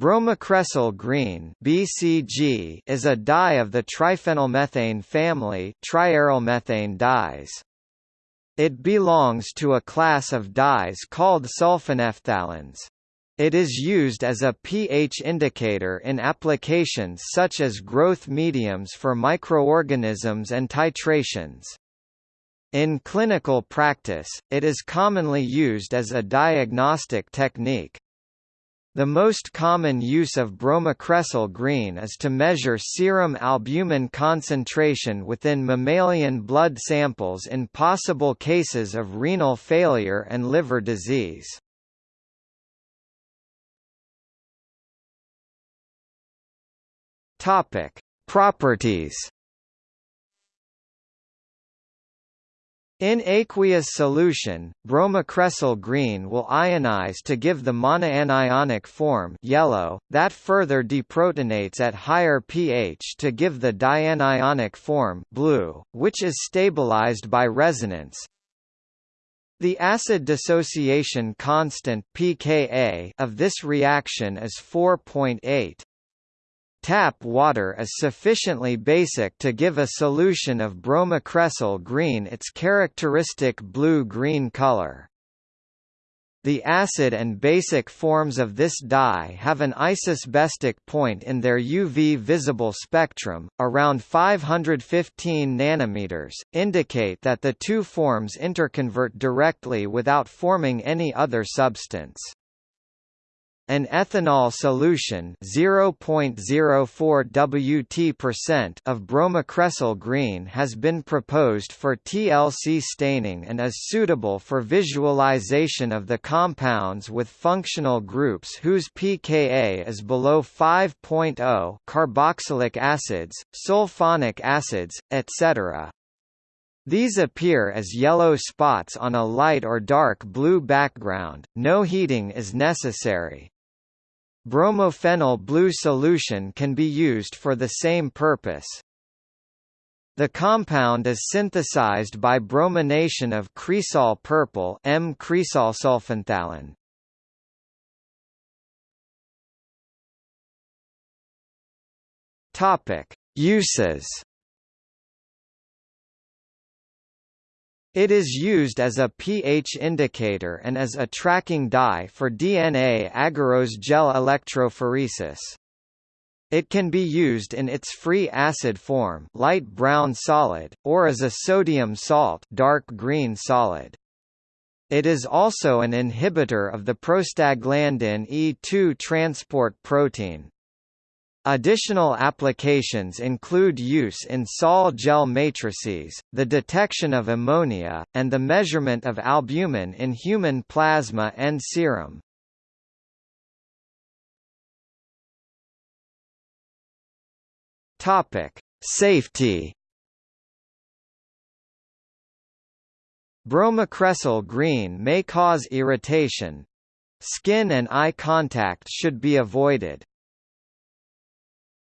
Bromocresol green (BCG) is a dye of the triphenylmethane family, triarylmethane dyes. It belongs to a class of dyes called sulfonephthaleins. It is used as a pH indicator in applications such as growth mediums for microorganisms and titrations. In clinical practice, it is commonly used as a diagnostic technique. The most common use of bromocresol green is to measure serum albumin concentration within mammalian blood samples in possible cases of renal failure and liver disease. Properties In aqueous solution, bromocresol green will ionize to give the monoanionic form yellow, that further deprotonates at higher pH to give the dianionic form blue, which is stabilized by resonance. The acid dissociation constant pKa of this reaction is 4.8. Tap water is sufficiently basic to give a solution of bromocresol green its characteristic blue-green color. The acid and basic forms of this dye have an isosbestic point in their UV visible spectrum, around 515 nanometers, indicate that the two forms interconvert directly without forming any other substance. An ethanol solution 0.04 Wt% of bromocresol green has been proposed for TLC staining and is suitable for visualization of the compounds with functional groups whose pKa is below 5.0 carboxylic acids, sulfonic acids, etc. These appear as yellow spots on a light or dark blue background, no heating is necessary. Bromophenol blue solution can be used for the same purpose. The compound is synthesized by bromination of cresol purple M cresol sulfonephthalein. Topic: Uses It is used as a pH indicator and as a tracking dye for DNA agarose gel electrophoresis. It can be used in its free acid form light brown solid, or as a sodium salt dark green solid. It is also an inhibitor of the prostaglandin E2 transport protein. Additional applications include use in sol gel matrices, the detection of ammonia, and the measurement of albumin in human plasma and serum. Topic: Safety. Bromocresol green may cause irritation. Skin and eye contact should be avoided.